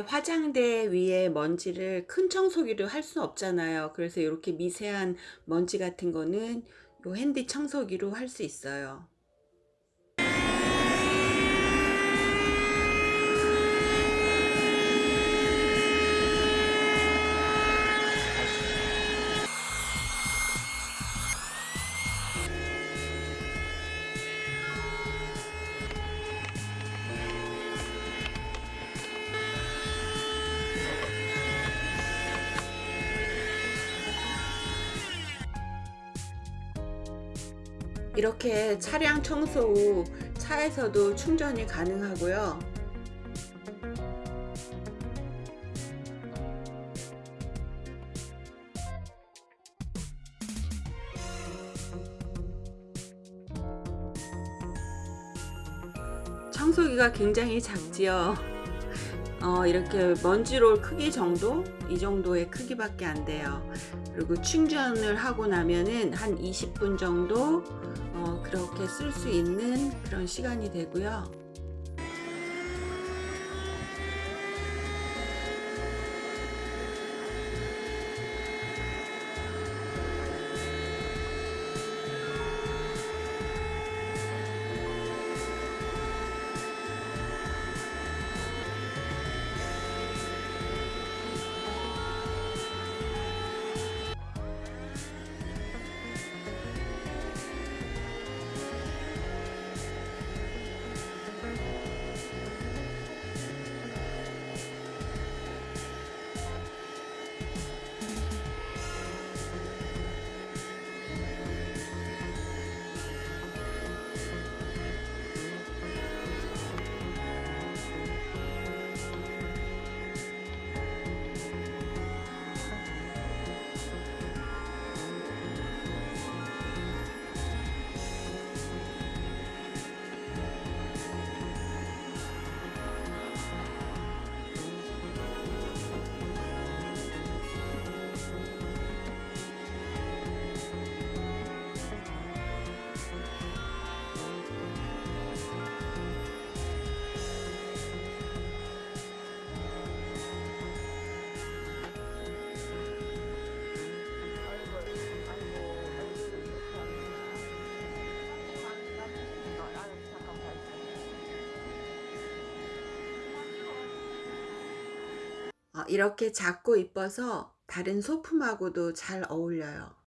화장대 위에 먼지를 큰 청소기로 할 수 없잖아요. 그래서 이렇게 미세한 먼지 같은 거는 요 핸디 청소기로 할 수 있어요. 이렇게 차량 청소 후 차에서도 충전이 가능하고요. 청소기가 굉장히 작지요. 어, 이렇게 먼지롤 크기 정도? 이 정도의 크기밖에 안 돼요. 그리고 충전을 하고 나면은 한 20분 정도 어, 그렇게 쓸 수 있는 그런 시간이 되고요 이렇게 작고 이뻐서 다른 소품하고도 잘 어울려요